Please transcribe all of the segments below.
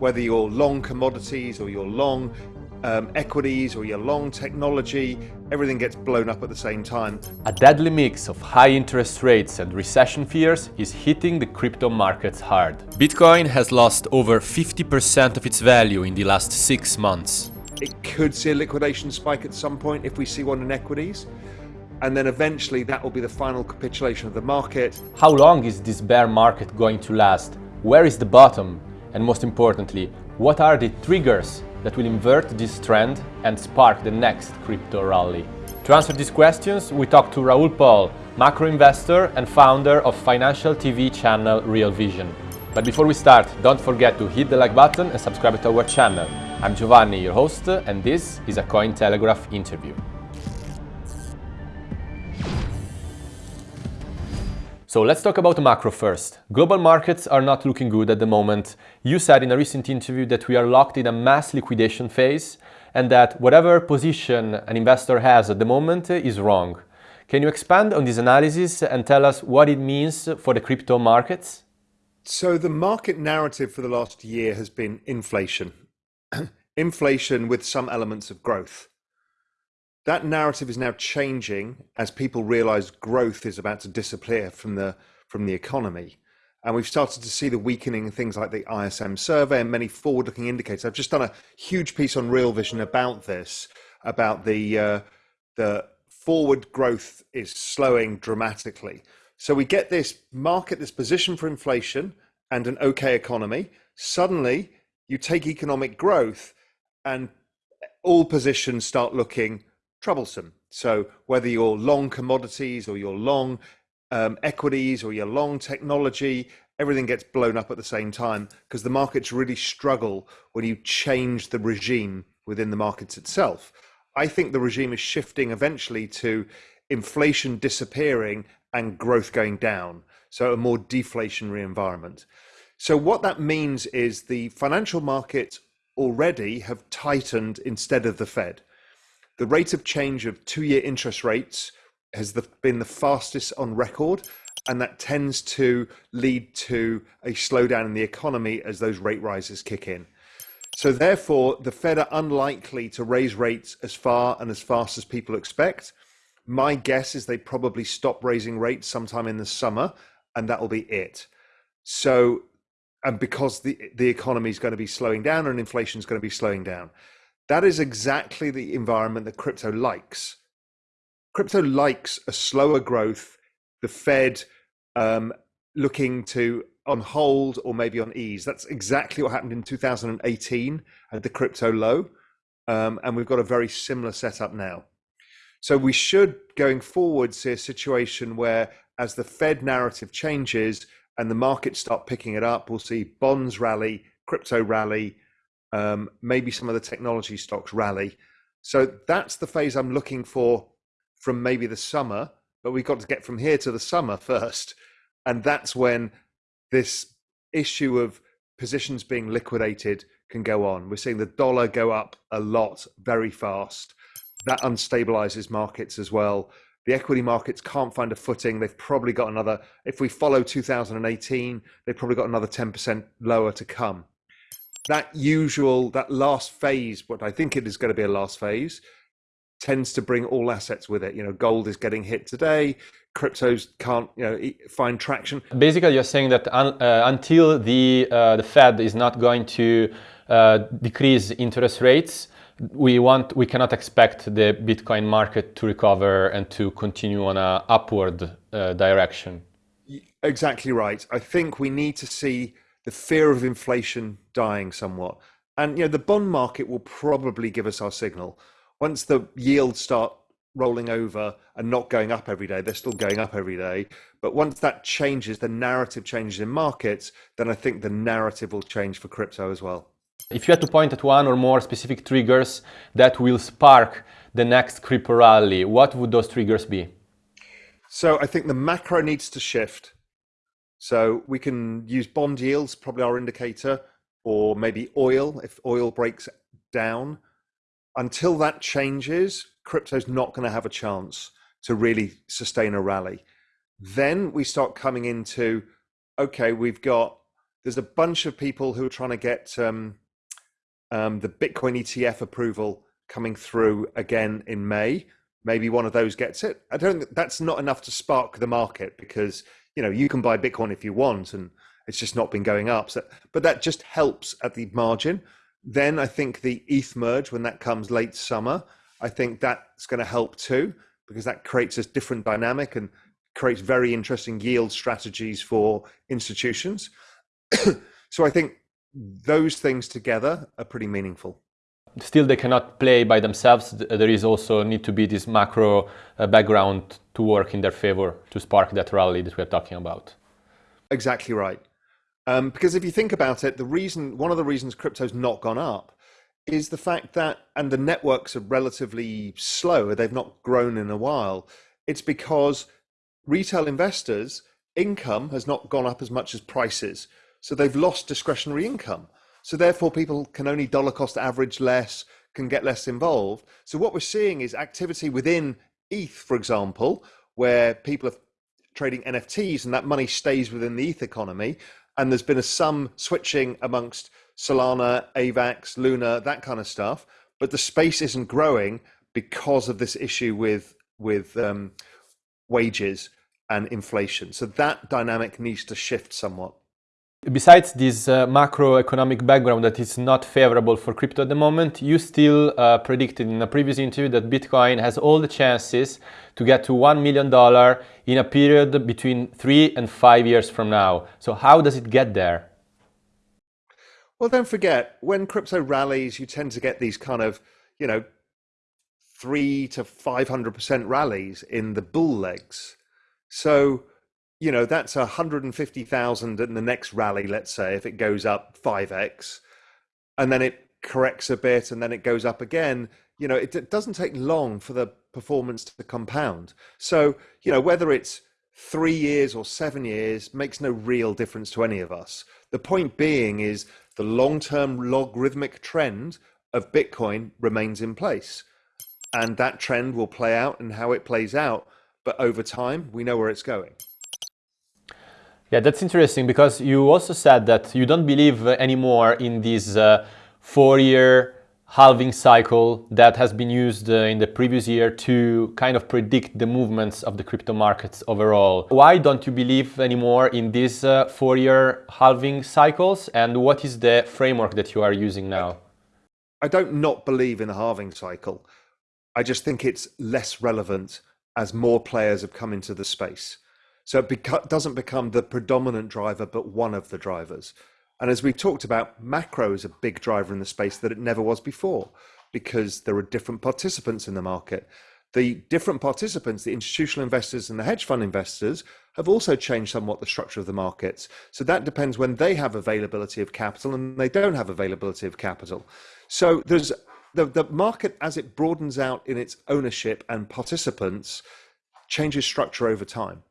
whether you're long commodities or you're long um, equities or you're long technology, everything gets blown up at the same time. A deadly mix of high interest rates and recession fears is hitting the crypto markets hard. Bitcoin has lost over 50% of its value in the last six months. It could see a liquidation spike at some point if we see one in equities. And then eventually that will be the final capitulation of the market. How long is this bear market going to last? Where is the bottom? And most importantly, what are the triggers that will invert this trend and spark the next crypto rally? To answer these questions, we talked to Raoul Paul, macro investor and founder of financial TV channel Real Vision. But before we start, don't forget to hit the like button and subscribe to our channel. I'm Giovanni, your host, and this is a Cointelegraph interview. So let's talk about the macro first. Global markets are not looking good at the moment. You said in a recent interview that we are locked in a mass liquidation phase and that whatever position an investor has at the moment is wrong. Can you expand on this analysis and tell us what it means for the crypto markets? So, the market narrative for the last year has been inflation. inflation with some elements of growth that narrative is now changing as people realize growth is about to disappear from the from the economy and we've started to see the weakening in things like the ISM survey and many forward-looking indicators. I've just done a huge piece on Real Vision about this, about the uh, the forward growth is slowing dramatically. So we get this market, this position for inflation and an okay economy. Suddenly, you take economic growth, and all positions start looking troublesome. So whether you're long commodities or you're long um, equities or you're long technology, everything gets blown up at the same time because the markets really struggle when you change the regime within the markets itself. I think the regime is shifting eventually to inflation disappearing and growth going down. So a more deflationary environment. So what that means is the financial markets already have tightened instead of the Fed the rate of change of two year interest rates has the, been the fastest on record. And that tends to lead to a slowdown in the economy as those rate rises kick in. So, therefore, the Fed are unlikely to raise rates as far and as fast as people expect. My guess is they probably stop raising rates sometime in the summer, and that will be it. So, and because the the economy is going to be slowing down and inflation is going to be slowing down, that is exactly the environment that crypto likes. Crypto likes a slower growth, the Fed um, looking to on hold or maybe on ease. That's exactly what happened in 2018 at the crypto low. Um, and we've got a very similar setup now. So we should, going forward, see a situation where, as the Fed narrative changes and the markets start picking it up, we'll see bonds rally, crypto rally, um, maybe some of the technology stocks rally. So that's the phase I'm looking for from maybe the summer, but we've got to get from here to the summer first. And that's when this issue of positions being liquidated can go on. We're seeing the dollar go up a lot very fast. That unstabilizes markets as well. The equity markets can't find a footing. They've probably got another, if we follow 2018, they've probably got another 10% lower to come that usual that last phase what i think it is going to be a last phase tends to bring all assets with it. You know gold is getting hit today cryptos can't you know find traction. Basically you're saying that un, uh, until the uh, the fed is not going to uh, decrease interest rates we want we cannot expect the bitcoin market to recover and to continue on a upward uh, direction. Exactly right. I think we need to see the fear of inflation dying somewhat. And you know, the bond market will probably give us our signal. Once the yields start rolling over and not going up every day, they're still going up every day. But once that changes, the narrative changes in markets, then I think the narrative will change for crypto as well. If you had to point at one or more specific triggers that will spark the next crypto rally, what would those triggers be? So I think the macro needs to shift. So we can use bond yields, probably our indicator, or maybe oil if oil breaks down. Until that changes, crypto's not going to have a chance to really sustain a rally. Then we start coming into okay, we've got There's a bunch of people who are trying to get um, um, the Bitcoin ETF approval coming through again in May. Maybe one of those gets it. I don't. That's not enough to spark the market because you know you can buy Bitcoin if you want, and it's just not been going up. So, but that just helps at the margin. Then I think the ETH merge when that comes late summer, I think that's going to help too because that creates a different dynamic and creates very interesting yield strategies for institutions. so I think those things together are pretty meaningful. Still, they cannot play by themselves. There is also need to be this macro uh, background to work in their favor to spark that rally that we're talking about. Exactly right. Um, because if you think about it, the reason, one of the reasons crypto's not gone up is the fact that, and the networks are relatively slow, they've not grown in a while. It's because retail investors' income has not gone up as much as prices. So they've lost discretionary income. So therefore, people can only dollar cost average less, can get less involved. So what we're seeing is activity within ETH, for example, where people are trading NFTs and that money stays within the ETH economy. And there's been a some switching amongst Solana, AVAX, Luna, that kind of stuff. But the space isn't growing because of this issue with with um, wages and inflation. So that dynamic needs to shift somewhat. Besides this uh, macroeconomic background that is not favorable for crypto at the moment, you still uh, predicted in a previous interview that Bitcoin has all the chances to get to $1 million in a period between three and five years from now. So how does it get there? Well, don't forget, when crypto rallies, you tend to get these kind of, you know, three to 500% rallies in the bull legs. So you know that's a hundred and fifty thousand in the next rally. Let's say if it goes up five x, and then it corrects a bit, and then it goes up again. You know, it, it doesn't take long for the performance to compound. So you know whether it's three years or seven years makes no real difference to any of us. The point being is the long-term logarithmic trend of Bitcoin remains in place. And that trend will play out and how it plays out. But over time, we know where it's going. Yeah, that's interesting because you also said that you don't believe anymore in this uh, four-year halving cycle that has been used uh, in the previous year to kind of predict the movements of the crypto markets overall. Why don't you believe anymore in these uh, four-year halving cycles and what is the framework that you are using now? I don't not believe in the halving cycle. I just think it's less relevant as more players have come into the space. So it beca- doesn't become the predominant driver, but one of the drivers. And as we talked about, macro is a big driver in the space that it never was before because there are different participants in the market. The different participants, the institutional investors and the hedge fund investors, have also changed somewhat the structure of the markets. So that depends when they have availability of capital and they don't have availability of capital. So there's the, the market as it broadens out in its ownership and participants changes structure over time.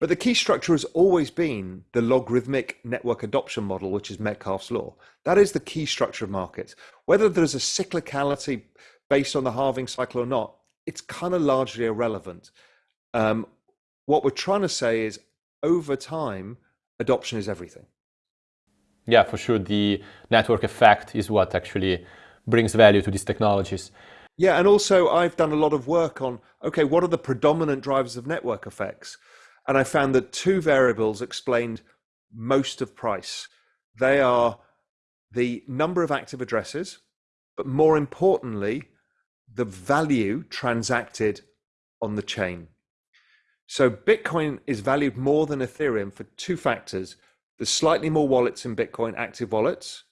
But the key structure has always been the logarithmic network adoption model, which is Metcalfe's law. That is the key structure of markets. Whether there's a cyclicality based on the halving cycle or not, it's kind of largely irrelevant. Um, what we're trying to say is over time, adoption is everything. Yeah, for sure. The network effect is what actually brings value to these technologies. Yeah, and also I've done a lot of work on okay, what are the predominant drivers of network effects? And I found that two variables explained most of price. They are the number of active addresses, but more importantly, the value transacted on the chain. So Bitcoin is valued more than Ethereum for two factors. There's slightly more wallets in Bitcoin, active wallets,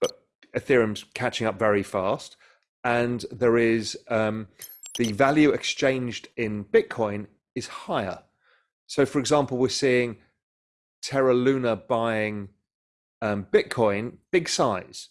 but Ethereum's catching up very fast. And there is um, the value exchanged in Bitcoin is higher. So, for example, we're seeing Terra Luna buying um, Bitcoin, big size.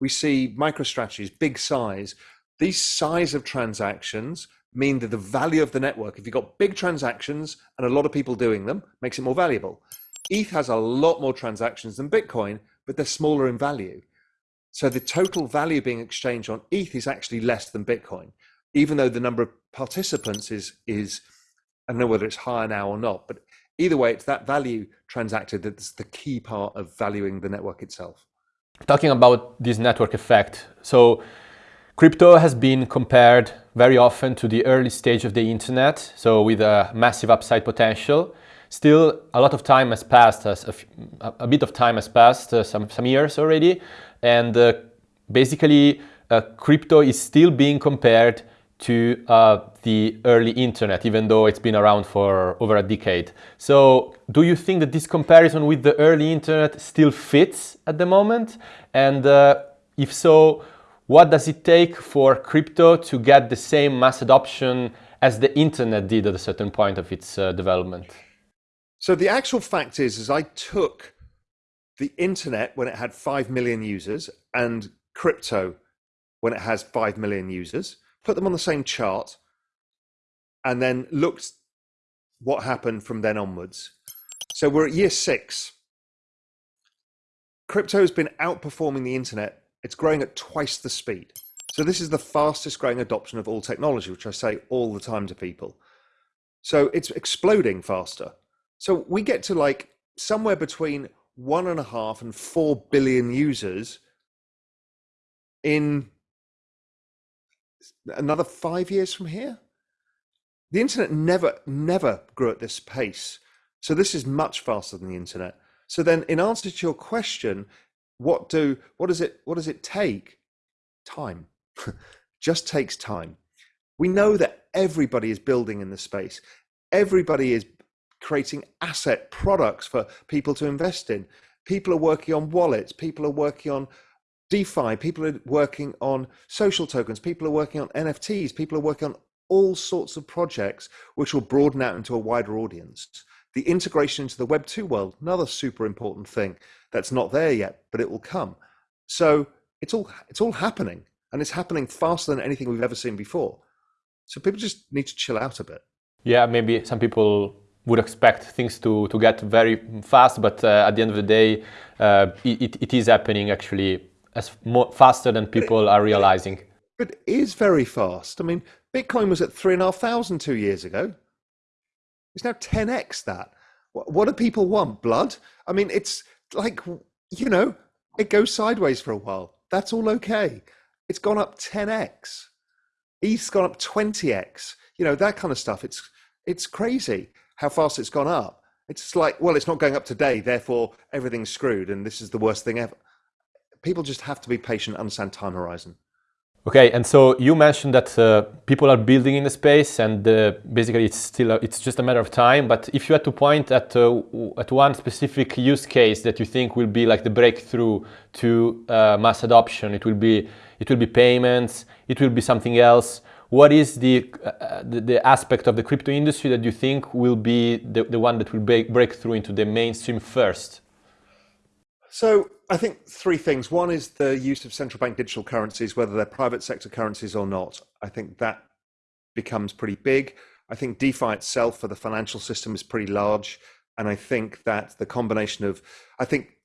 We see MicroStrategy's big size. These size of transactions mean that the value of the network, if you've got big transactions and a lot of people doing them, makes it more valuable. ETH has a lot more transactions than Bitcoin, but they're smaller in value. So the total value being exchanged on ETH is actually less than Bitcoin, even though the number of participants is is I don't know whether it's higher now or not, but either way, it's that value transacted that's the key part of valuing the network itself. Talking about this network effect, so crypto has been compared very often to the early stage of the internet, so with a massive upside potential. Still, a lot of time has passed, a, a bit of time has passed, uh, some, some years already, and uh, basically uh, crypto is still being compared to uh, the early internet, even though it's been around for over a decade. So do you think that this comparison with the early internet still fits at the moment? And uh, if so, what does it take for crypto to get the same mass adoption as the internet did at a certain point of its uh, development? So the actual fact is, is I took the internet when it had 5 million users and crypto when it has 5 million users put them on the same chart, and then looked what happened from then onwards. So we're at year six. Crypto has been outperforming the internet. It's growing at twice the speed. So this is the fastest growing adoption of all technology, which I say all the time to people. So it's exploding faster. So we get to like somewhere between one and a half and four billion users in another five years from here. The internet never, never grew at this pace. So this is much faster than the internet. So then, in answer to your question, what do what does it what does it take? Time. Just takes time. We know that everybody is building in the space. Everybody is creating asset products for people to invest in. People are working on wallets. People are working on DeFi, people are working on social tokens, people are working on NFTs, people are working on all sorts of projects which will broaden out into a wider audience. The integration into the Web 2 world, another super important thing that's not there yet, but it will come. So it's all it's all happening and it's happening faster than anything we've ever seen before. So people just need to chill out a bit. Yeah, maybe some people would expect things to, to get very fast, but uh, at the end of the day, uh, it, it is happening actually as more, faster than people are realizing. It is very fast. I mean, Bitcoin was at three and a half thousand two years ago. It's now 10x that. What, what do people want? Blood? I mean, it's like, you know, it goes sideways for a while. That's all okay. It's gone up 10x. ETH's gone up 20x. You know, that kind of stuff. It's it's crazy how fast it's gone up. It's like, well, it's not going up today, therefore everything's screwed, and this is the worst thing ever people just have to be patient, understand time horizon. Okay, and so you mentioned that uh, people are building in the space, and uh, basically it's still uh, it's just a matter of time. But if you had to point at uh, at one specific use case that you think will be like the breakthrough to uh, mass adoption, it will be it will be payments, it will be something else. What is the, uh, the, the aspect of the crypto industry that you think will be the, the one that will break, break through into the mainstream first? So I think three things. One is the use of central bank digital currencies, whether they're private sector currencies or not. I think that becomes pretty big. I think DeFi itself for the financial system is pretty large. And I think that the combination of, I think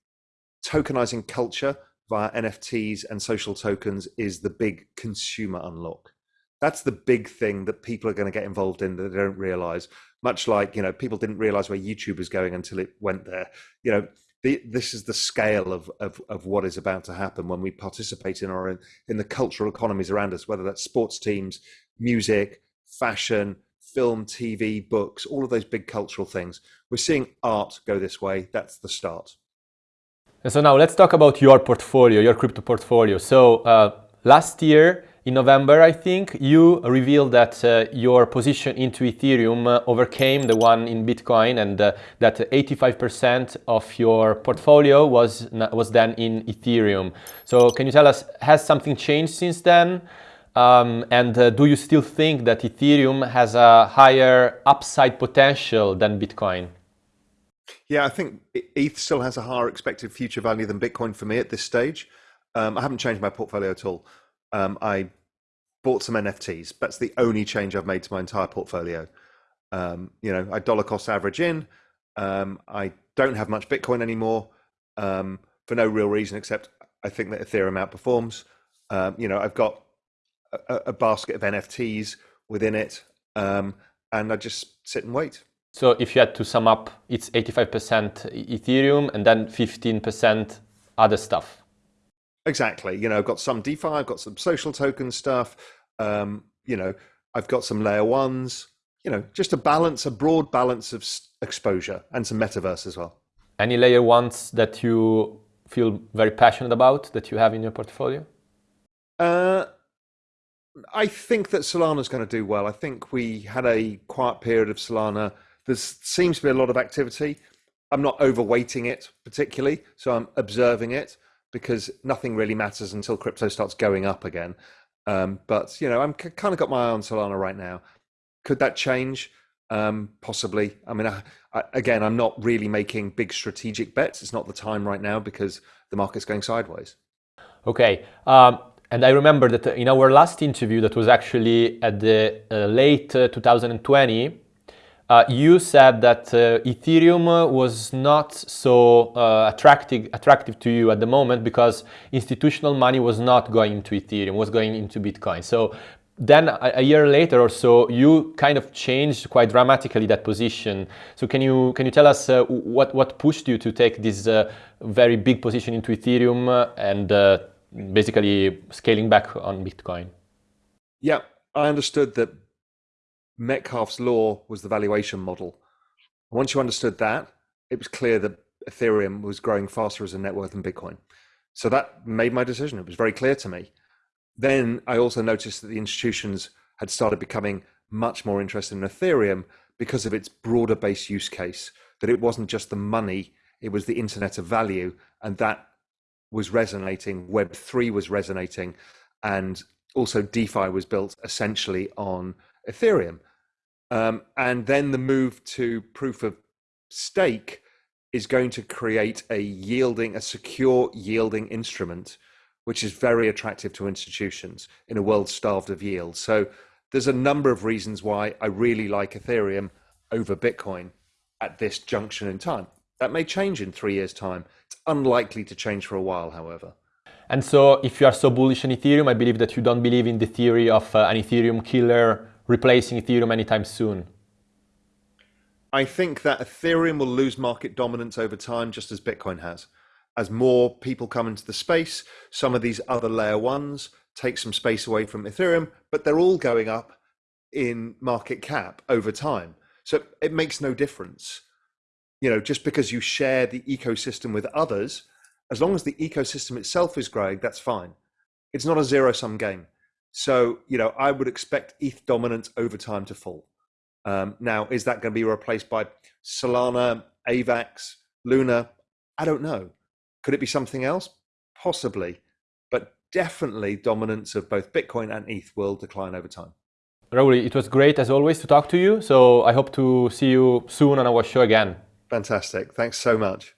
tokenizing culture via NFTs and social tokens is the big consumer unlock. That's the big thing that people are going to get involved in that they don't realize. Much like, you know, people didn't realize where YouTube was going until it went there. You know, the, this is the scale of, of, of what is about to happen when we participate in our in, the cultural economies around us, whether that's sports teams, music, fashion, film, TV, books, all of those big cultural things. We're seeing art go this way. That's the start. And so now let's talk about your portfolio, your crypto portfolio. So uh, last year, in November, I think, you revealed that uh, your position into Ethereum uh, overcame the one in Bitcoin and uh, that 85% of your portfolio was, was then in Ethereum. So can you tell us, has something changed since then? Um, and uh, do you still think that Ethereum has a higher upside potential than Bitcoin? Yeah, I think ETH still has a higher expected future value than Bitcoin for me at this stage. Um, I haven't changed my portfolio at all um, I bought some NFTs. That's the only change I've made to my entire portfolio. Um, you know, I dollar cost average in. Um, I don't have much Bitcoin anymore um, for no real reason except I think that Ethereum outperforms. Um, you know, I've got a, a, basket of NFTs within it, um, and I just sit and wait. So if you had to sum up, it's 85% Ethereum and then 15% other stuff. Exactly. You know, I've got some DeFi, I've got some social token stuff. Um, you know, I've got some layer ones. You know, just a balance, a broad balance of exposure, and some metaverse as well. Any layer ones that you feel very passionate about that you have in your portfolio? Uh, I think that Solana's going to do well. I think we had a quiet period of Solana. There seems to be a lot of activity. I'm not overweighting it particularly, so I'm observing it because nothing really matters until crypto starts going up again. Um, but you know, I'm kind of got my eye on Solana right now. Could that change? Um, possibly. I mean, I, I, again, I'm not really making big strategic bets. It's not the time right now because the market's going sideways. Okay. Um, and I remember that in our last interview, that was actually at the uh, late uh, 2020, uh, you said that uh, Ethereum was not so uh, attractive, attractive to you at the moment because institutional money was not going into Ethereum, was going into Bitcoin. So then a, a, year later or so, you kind of changed quite dramatically that position. So can you can you tell us uh, what what pushed you to take this uh, very big position into Ethereum and uh, basically scaling back on Bitcoin? Yeah, I understood that Metcalfe's law was the valuation model. Once you understood that, it was clear that Ethereum was growing faster as a net worth than Bitcoin. So that made my decision. It was very clear to me. Then I also noticed that the institutions had started becoming much more interested in Ethereum because of its broader base use case, that it wasn't just the money, it was the internet of value. And that was resonating, Web3 was resonating, and also DeFi was built essentially on Ethereum. Um, and then the move to proof of stake is going to create a yielding, a secure yielding instrument, which is very attractive to institutions in a world starved of yield. So there's a number of reasons why I really like Ethereum over Bitcoin at this junction in time. That may change in three years' time. It's unlikely to change for a while, however. And so, if you are so bullish on Ethereum, I believe that you don't believe in the theory of uh, an Ethereum killer replacing Ethereum anytime soon? I think that Ethereum will lose market dominance over time, just as Bitcoin has. As more people come into the space, some of these other layer ones take some space away from Ethereum, but they're all going up in market cap over time. So it makes no difference. You know, just because you share the ecosystem with others, as long as the ecosystem itself is growing, that's fine. It's not a zero sum game. So, you know, I would expect ETH dominance over time to fall. Um, now, is that going to be replaced by Solana, AVAX, Luna? I don't know. Could it be something else? Possibly. But definitely dominance of both Bitcoin and ETH will decline over time. Raoul, it was great as always to talk to you. So I hope to see you soon on our show again. Fantastic. Thanks so much.